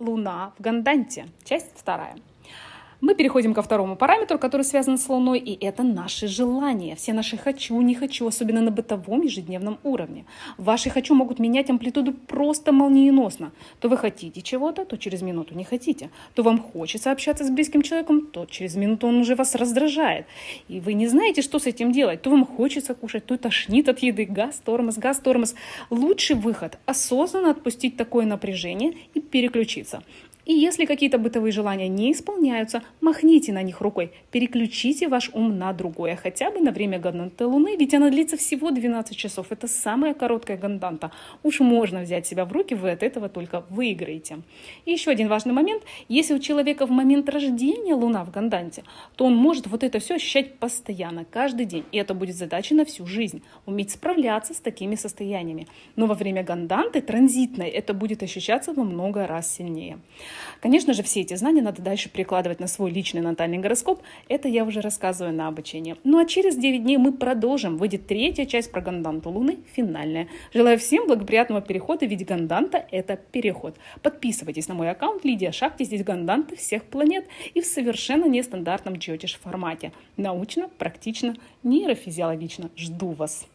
Луна в Ганданте. Часть вторая. Мы переходим ко второму параметру, который связан с Луной, и это наши желания. Все наши «хочу», «не хочу», особенно на бытовом ежедневном уровне. Ваши «хочу» могут менять амплитуду просто молниеносно. То вы хотите чего-то, то через минуту не хотите. То вам хочется общаться с близким человеком, то через минуту он уже вас раздражает. И вы не знаете, что с этим делать. То вам хочется кушать, то тошнит от еды. Газ, тормоз, газ, тормоз. Лучший выход – осознанно отпустить такое напряжение и переключиться. И если какие-то бытовые желания не исполняются, махните на них рукой, переключите ваш ум на другое, хотя бы на время ганданты Луны, ведь она длится всего 12 часов. Это самая короткая ганданта. Уж можно взять себя в руки, вы от этого только выиграете. И еще один важный момент. Если у человека в момент рождения Луна в ганданте, то он может вот это все ощущать постоянно, каждый день. И это будет задача на всю жизнь. Уметь справляться с такими состояниями. Но во время ганданты транзитной это будет ощущаться во много раз сильнее. Конечно же, все эти знания надо дальше прикладывать на свой личный натальный гороскоп. Это я уже рассказываю на обучении. Ну а через 9 дней мы продолжим. Выйдет третья часть про ганданту Луны, финальная. Желаю всем благоприятного перехода, ведь ганданта – это переход. Подписывайтесь на мой аккаунт Лидия Шахти. Здесь ганданты всех планет и в совершенно нестандартном джотиш формате. Научно, практично, нейрофизиологично. Жду вас.